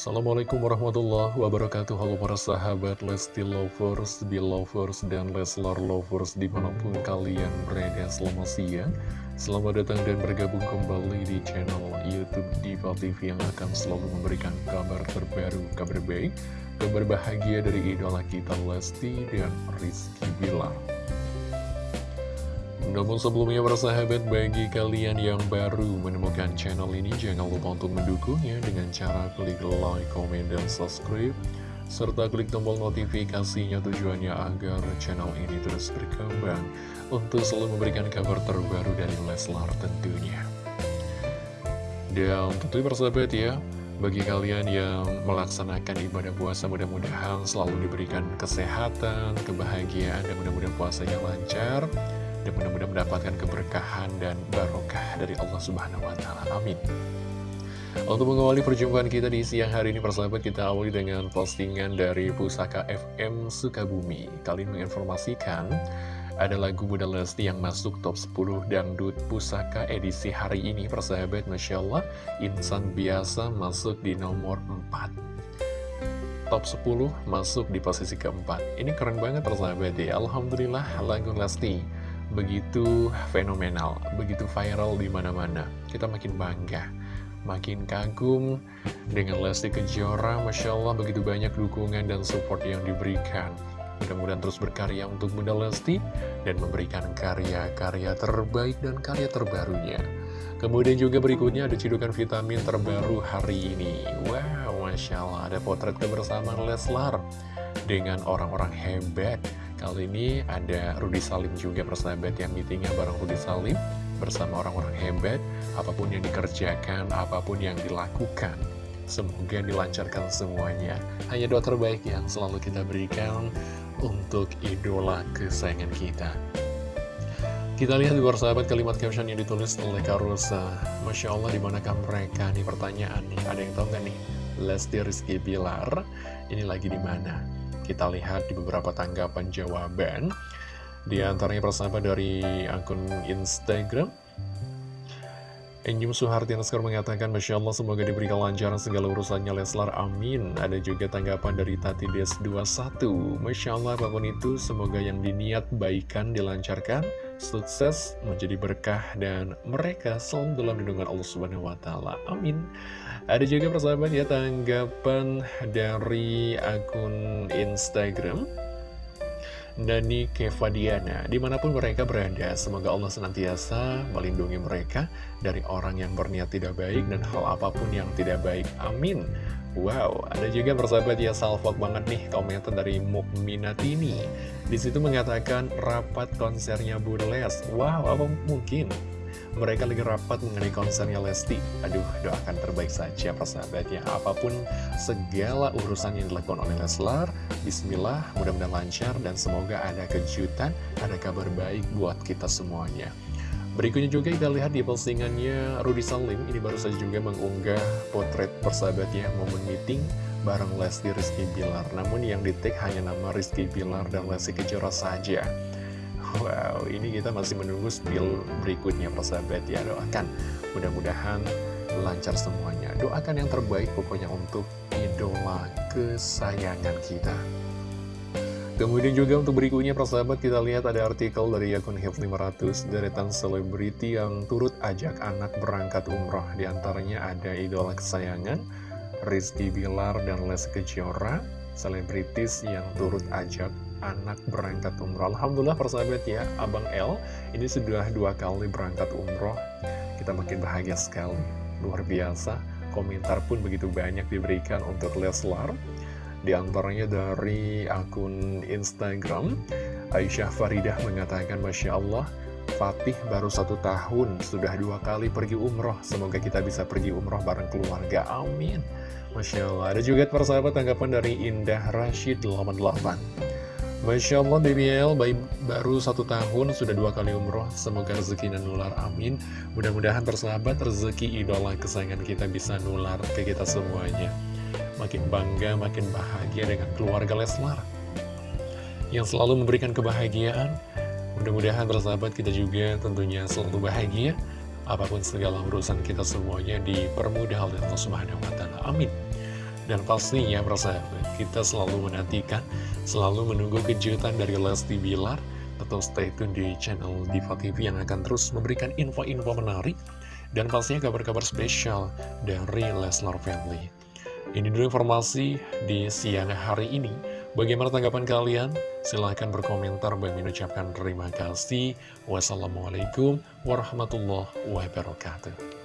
Assalamualaikum warahmatullahi wabarakatuh. Halo para sahabat Lesti Lovers, Belovers, dan Leslar Lovers Di mana pun kalian berada. Selamat siang. Selamat datang dan bergabung kembali di channel Youtube Diva TV Yang akan selalu memberikan kabar terbaru, kabar baik Kabar bahagia dari idola kita Lesti dan Rizky Bilar namun sebelumnya para sahabat bagi kalian yang baru menemukan channel ini jangan lupa untuk mendukungnya dengan cara klik like, comment, dan subscribe serta klik tombol notifikasinya tujuannya agar channel ini terus berkembang untuk selalu memberikan kabar terbaru dari Leslar tentunya. Dan tentu persahabat ya, bagi kalian yang melaksanakan ibadah puasa mudah-mudahan selalu diberikan kesehatan, kebahagiaan, dan mudah-mudahan puasanya lancar dan mudah-mudahan mendapatkan keberkahan dan barokah dari Allah Subhanahu wa Ta'ala. Amin. Untuk mengawali perjumpaan kita di siang hari ini, persahabat kita awali dengan postingan dari Pusaka FM Sukabumi. Kali ini menginformasikan ada lagu Bunda Lesti yang masuk top 10 dangdut pusaka edisi hari ini, persahabat. Masya Allah, insan biasa masuk di nomor 4 top 10 masuk di posisi keempat. Ini keren banget persahabat ya. Alhamdulillah lagu Lesti begitu fenomenal, begitu viral di mana-mana. Kita makin bangga, makin kagum dengan Lesti Kejora. Masya Allah, begitu banyak dukungan dan support yang diberikan. Mudah-mudahan terus berkarya untuk Bunda Lesti dan memberikan karya-karya terbaik dan karya terbarunya. Kemudian juga berikutnya ada cidukan vitamin terbaru hari ini. Wow, Masya Allah, ada potret kebersamaan Leslar dengan orang-orang hebat Kali ini ada Rudi Salim juga persahabat yang meetingnya bareng Rudi Salim bersama orang-orang hebat, apa pun yang dikerjakan, apa pun yang dilakukan. Semoga dilancarkan semuanya. Hanya doa terbaik yang selalu kita berikan untuk idola kesayangan kita. Kita lihat di sahabat kalimat caption yang ditulis oleh Karusa. Masya Allah di manakah mereka? Nih pertanyaan nih, ada yang tahu nggak nih? Lesti Rizky Bilar, ini lagi di mana? Kita lihat di beberapa tanggapan jawaban. Di antaranya persahabat dari akun Instagram. Enyum Suharti Naskar mengatakan Masya Allah semoga diberikan lancaran segala urusannya Leslar. Amin. Ada juga tanggapan dari Tati Des 21 Masya Allah apa pun itu semoga yang diniat baikan dilancarkan Sukses menjadi berkah dan mereka selalu dalam lindungan Allah Subhanahu Wa Taala. Amin. Ada juga persahabat ya tanggapan dari akun Instagram Dani Kevadiana. Di mana pun mereka berada, semoga Allah senantiasa melindungi mereka Dari orang yang berniat tidak baik dan hal apa pun yang tidak baik. Amin Wow, ada juga persahabat ya salvok banget nih komentar dari Mukminatini Di situ mengatakan rapat konsernya Burles Wow, apa mungkin? mereka lagi rapat mengenai konsernya Lesti. Aduh, doakan terbaik saja persahabatnya. Apa pun segala urusan yang dilakukan oleh Leslar, Bismillah, mudah-mudahan lancar dan semoga ada kejutan, ada kabar baik buat kita semuanya. Berikutnya juga kita lihat di postingannya Rudy Salim, ini baru saja juga mengunggah potret persahabatnya momen meeting bareng Lesti Rizky Bilar. Namun yang di tag hanya nama Rizky Bilar dan Lesti Kejora saja. Wow, ini kita masih menunggu spill berikutnya persahabat ya Doakan mudah-mudahan lancar semuanya Doakan yang terbaik pokoknya untuk idola kesayangan kita Kemudian juga untuk berikutnya persahabat kita lihat ada artikel dari akun Hip 500 Deretan selebriti yang turut ajak anak berangkat umroh Di antaranya ada idola kesayangan Rizky Bilar dan Les Kejora Selebritis yang turut ajak anak berangkat umroh Alhamdulillah persahabat ya Abang L ini sudah dua kali berangkat umroh Kita makin bahagia sekali. Luar biasa. Komentar pun begitu banyak diberikan untuk Leslar Di antaranya dari akun Instagram Aisyah Faridah mengatakan Masya Allah Fatih baru satu tahun Sudah dua kali pergi umroh. Semoga kita bisa pergi umroh bareng keluarga. Amin. Masya Allah. Ada juga persahabat tanggapan dari Indah Rashid 88 Masya Allah BBL baru satu tahun sudah dua kali umroh. Semoga rezeki dan nular. Amin. Mudah-mudahan persahabat rezeki idola kesayangan kita bisa nular ke kita semuanya Makin bangga, makin bahagia dengan keluarga Leslar Yang selalu memberikan kebahagiaan Mudah-mudahan persahabat kita juga tentunya selalu bahagia Apa pun segala urusan kita semuanya dipermudah oleh Allah Subhanahu wa Ta'ala. Amin. Dan pastinya persahabat, kita selalu menantikan, selalu menunggu kejutan dari Lesti Bilar. Tetap stay tune di channel Diva TV yang akan terus memberikan info-info menarik. Dan pastinya kabar-kabar spesial dari Leslar Family. Ini dulu informasi di siang hari ini. Bagaimana tanggapan kalian? Silahkan berkomentar. Bagi mengucapkan terima kasih. Wassalamualaikum warahmatullahi wabarakatuh.